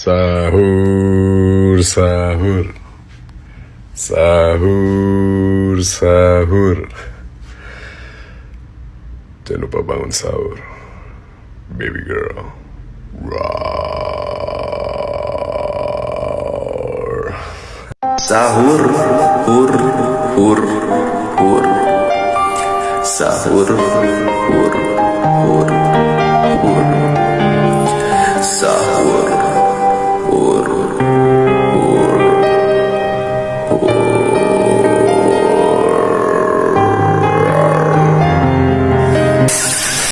Sahur, sahur. Sahur, sahur. Jangan lupa bangun sahur. Baby girl. Roar. Sahur, hur, hur, hur. Sahur, hur, hur.